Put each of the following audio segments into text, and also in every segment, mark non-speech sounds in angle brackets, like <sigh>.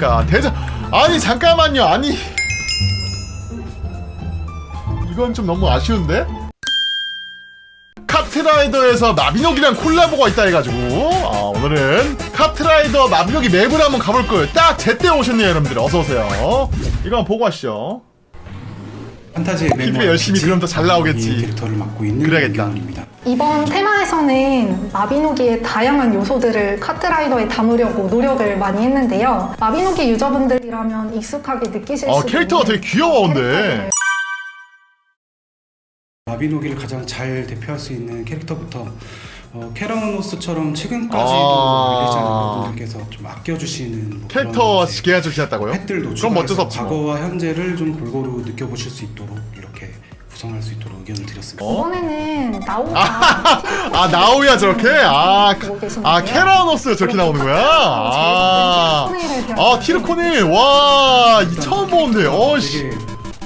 그러니까 대장 아니 잠깐만요. 아니. 이건 좀 너무 아쉬운데? 카트라이더에서 마비노기랑 콜라보가 있다 해가지고. 아, 오늘은 카트라이더 마비노기 맵을 한번 가볼 거예요 딱 제때 오셨네요 여러분들. 어서오세요. 이거 한번 보고 가시죠 판타지의 피드백 열심히 그럼 더 잘 나오겠지. 이 캐릭터를 맡고 있는 그래야겠다. 이번 테마에서는 마비노기의 다양한 요소들을 카트라이더에 담으려고 노력을 많이 했는데요. 마비노기 유저분들이라면 익숙하게 느끼실 어수 캐릭터가 되게 귀여워 근데 마비노기를 가장 잘 대표할 수 있는 캐릭터부터 어, 캐라노스처럼 최근까지도 아. 리리자는 분들께서 좀 아껴주시는 뭐 캐릭터 그런 이제 기획해 주셨다고요? 팩들도 그럼 뭐. 과거와 현재를 좀 골고루 느껴보실 수 있도록 이렇게 구성할 수 있도록 의견을 드렸습니다. 어? 이번에는 나오가 아 나오야 저렇게 아, 계시는데요. 아 캐라노스 저렇게 나오는 거야 아, 아 티르코닐 와이 처음 보는데 어씨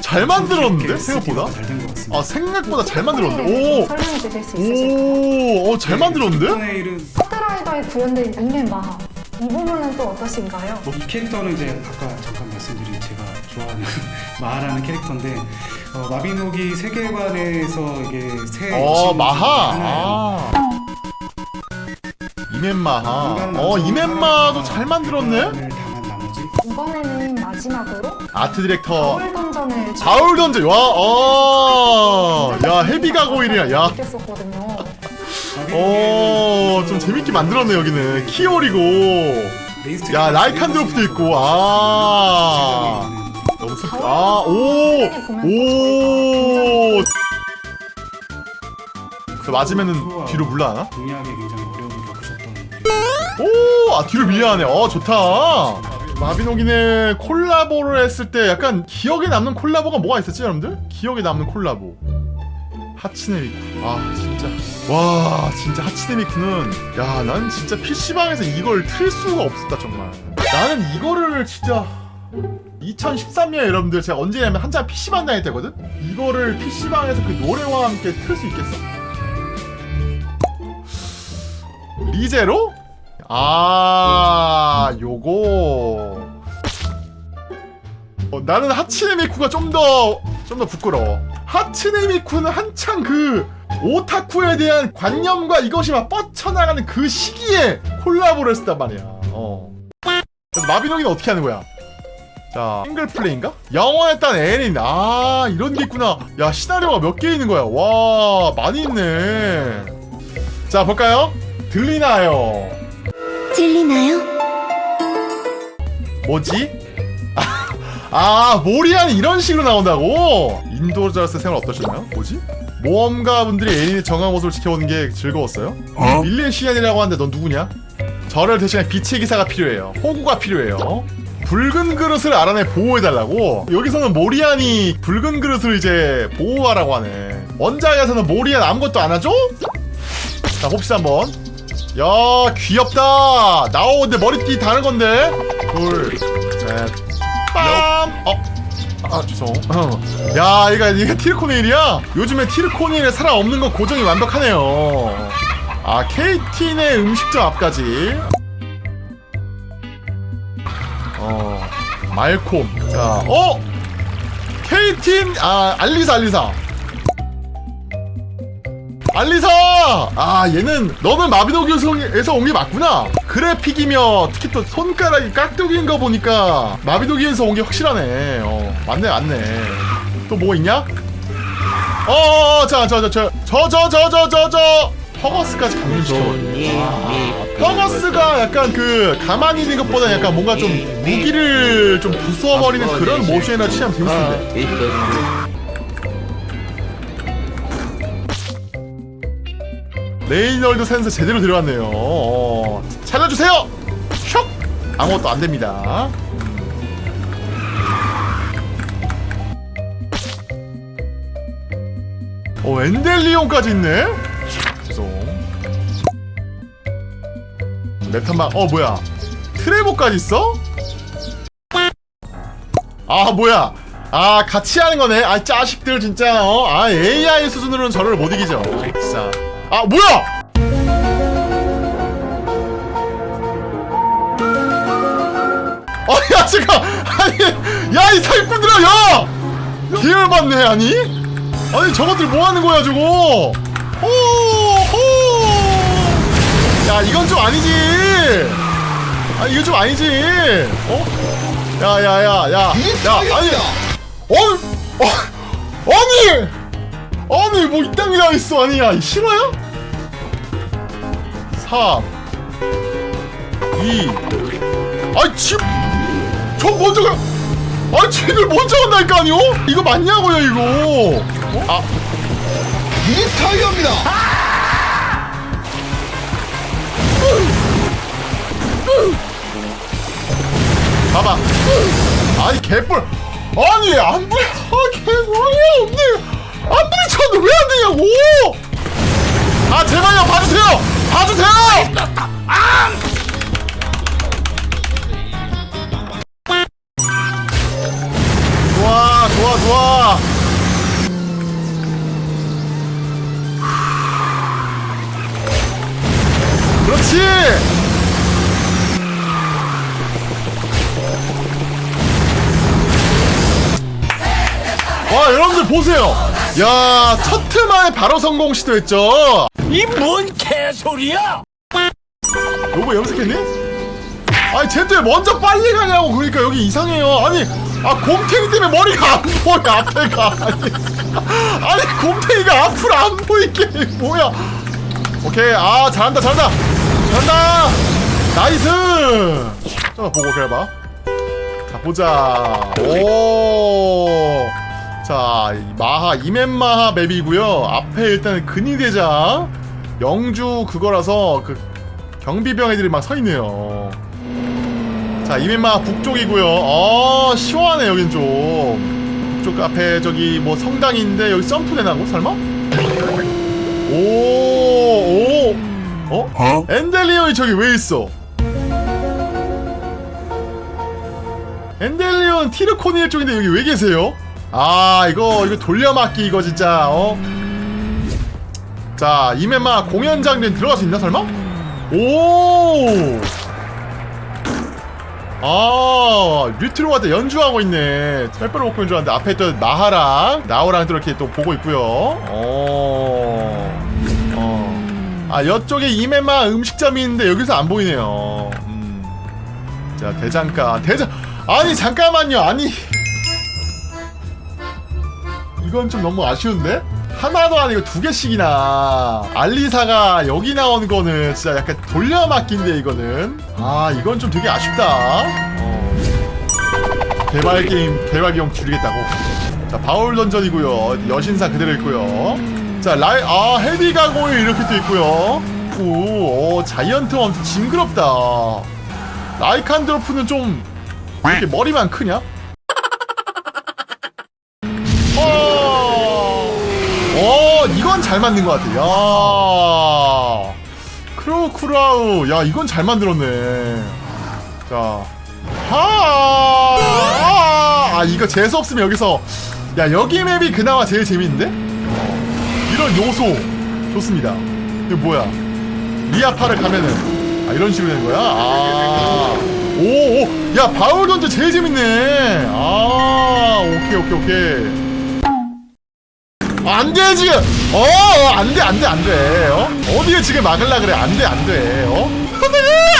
잘 만들었는데 생각보다 잘된 것 같습니다. 아 생각보다 잘 만들었는데 설명해 주실 수 있으실까요? 오오어잘 만들었는데? 폰에일은 카트라이더에 구현된 이메 마하. 이 부분은 또 어떠신가요? 이 캐릭터는 이제 아까 잠깐 말씀드린 제가 좋아하는 <laughs> 마하라는 캐릭터인데 어, 마비노기 세계관에서 이게 새 어 마하! 하나예요. 아. 이멘마하. 어 이멘마도 잘 만들었네? 을 담은 나머지? 이번에는 마지막으로 아트 디렉터. 가을 던전을 가을 던져 와 어 야 헤비가 고일이야. 야. 느꼈었거든요. 어, 좀 재밌게 만들었네 여기는 키올이고 야 라이칸드로프도 있고 아 너무 슬 아 오 오 그 맞으면은 뒤로 물러나나? 공략에 굉장히 어려움을 겪으셨던 오, 아 뒤로 밀려나네. 어, 좋다. 마비노기네 콜라보를 했을 때 약간 기억에 남는 콜라보가 뭐가 있었지, 여러분들? 기억에 남는 콜라보. 하치네미쿠. 아, 진짜. 와, 진짜 하치네미쿠는 야, 난 진짜 PC방에서 이걸 틀 수가 없었다, 정말. 나는 이거를 진짜 2013년 여러분들 제가 언제냐면 한참 PC방 다닐 때거든? 이거를 PC방에서 그 노래와 함께 틀 수 있겠어? 리제로? 아, 요거. 어, 나는 하치네미쿠가 좀 더, 좀 더 부끄러워. 하치네미쿠는 한창 그, 오타쿠에 대한 관념과 이것이 막 뻗쳐나가는 그 시기에 콜라보를 했단 말이야. 어. 그래서 마비노기는 어떻게 하는 거야? 자, 싱글 플레이인가? 영원했던 애린. 아, 이런 게 있구나. 야, 시나리오가 몇 개 있는 거야. 와, 많이 있네. 자, 볼까요? 들리나요? 들리나요? 뭐지? 아, 모리안이 이런 식으로 나온다고? 인도저스 생활 어떠셨나요? 뭐지? 모험가분들이 에린의 정한 모습을 지켜보는 게 즐거웠어요? 밀레시안이라고 하는데 넌 누구냐? 저를 대신해 빛의 기사가 필요해요. 호구가 필요해요. 붉은 그릇을 알아내 보호해달라고? 여기서는 모리안이 붉은 그릇을 이제 보호하라고 하네. 원작에서는 모리안 아무것도 안 하죠? 자, 봅시다 한번. 야, 귀엽다. 나오는데 머리띠 다른 건데. 둘, 넷, 빰. 어. 아, 죄송. 어. 야, 이거 이게 티르코네일이야. 요즘에 티르코네일에 사람 없는 거 고정이 완벽하네요. 아, 케이틴의 음식점 앞까지. 어, 말콤. 자, 어, 케이틴, 아, 알리사, 알리사. 알리사! 아 얘는 너는 마비노기에서 온 게 맞구나. 그래픽이며 특히 또 손가락이 깍두기인 거 보니까 마비노기에서 온 게 확실하네. 어 맞네 맞네. 또 뭐 있냐? 어어어 자저저저저저저저저. 퍼거스까지 감림시켜 아, 퍼거스가 약간 그 가만히 있는 것보다 약간 뭔가 좀 무기를 좀 부숴버리는 그런 모션이나 취하면 재밌는데 레이널드 센스 제대로 들어갔네요. 어, 살려주세요. 슉 아무것도 안 됩니다. 어 엔델리온까지 있네. 죄송. 메탄방 어 뭐야 트레보까지 있어? 아 뭐야 아 같이 하는 거네 아 짜식들 진짜 어 아 AI 수준으로는 저를 못 이기죠 진짜 아 뭐야? 아니 야 잠깐. 아니 야 이 사기꾼들아 야! 계열 받네 아니? 아니 저것들 뭐 하는 거야 저거? 호호! 야 이건 좀 아니지. 아 이거 좀 아니지. 어? 야야 야 야 야, 아니 어? 어? 아니 아니 뭐 이딴 게 있어. 아니 야 싫어요? 3 2 아이 집저 먼저 가. 아, 쟤들 먼저 간다니까 아니요? 이거 맞냐고요 이거? 어? 아. 이 타이어입니다. 봐봐. 아니 개뿔. 아니 안 부려 아 개뿔이 없네 안 부딪혔는데 왜 안 되냐고! 아 제발요 봐주세요! 봐주세요! 좋아 좋아 좋아. 그렇지! 와 여러분들 보세요 야 첫 트만에 바로 성공 시도했죠. 이 뭔 개소리야! 요거 염색했니? 아니 쟤들 먼저 빨리 가냐고 그러니까 여기 이상해요. 아니 아 곰탱이 때문에 머리가 안 보여 앞에가. 아니, <laughs> 아니 곰탱이가 앞으로 안 보이게 <laughs> 뭐야. 오케이 아 잘한다 잘한다. 잘한다. nice. 자 보고 그래봐. 자 보자. 오 자 마하 이멘마하 맵이고요 앞에 일단 근위대장 영주 그거라서 그 경비병 애들이 막 서 있네요. 자, 이멘마하 북쪽이고요. 어, 시원하네 여긴 좀. 북쪽 앞에 저기 뭐 성당인데 여기 점프 되나고 설마? 오, 오, 어? 엔델리온이 저기 왜 있어? 엔델리온 티르코니엘 쪽인데 여기 왜 계세요? 아, 이거 이거 돌려막기 이거 진짜 어? 자, 이메마 공연 장면 들어갈 수 있나 설마? 오! 아, 류트로가 때 연주하고 있네. 햇볕을 먹고 연주하는데 앞에 또 나하랑 나오랑 또 이렇게 또 보고 있고요. 어. 어. 아, 이쪽에 이메마 음식점이 있는데 여기서 안 보이네요. 음. 자, 대장가. 대장 아니, 잠깐만요. 아니. 이건 좀 너무 아쉬운데? 하나도 아니고 두 개씩이나. 알리사가 여기 나오는 거는 진짜 약간 돌려막기인데 이거는. 아 이건 좀 되게 아쉽다. 어. 개발 게임 개발 비용 줄이겠다고. 자 바울 던전이고요. 여신상 그대로 있고요. 자 라이 아 헤비 가고일 이렇게 또 있고요. 오 어, 자이언트 엄청 징그럽다. 라이칸드로프는 좀 이렇게 머리만 크냐? 어, 이건 잘 만든 것 같아. 야, 크로우 크라우. 야, 이건 잘 만들었네. 자, 하, 아, 아, 이거 재수 없으면 여기서, 야, 여기 맵이 그나마 제일 재밌는데? 이런 요소 좋습니다. 이거 뭐야? 리아파를 가면은 아 이런 식으로 되는 거야? 아, 오, 오, 야, 바울 던져 제일 재밌네. 아, 오케이, 오케이, 오케이. 안 돼, 지금! 어, 어, 안 돼, 안 돼, 안 돼. 어? 어디에 지금 막을라 그래? 안 돼, 안 돼. 어? 선생님!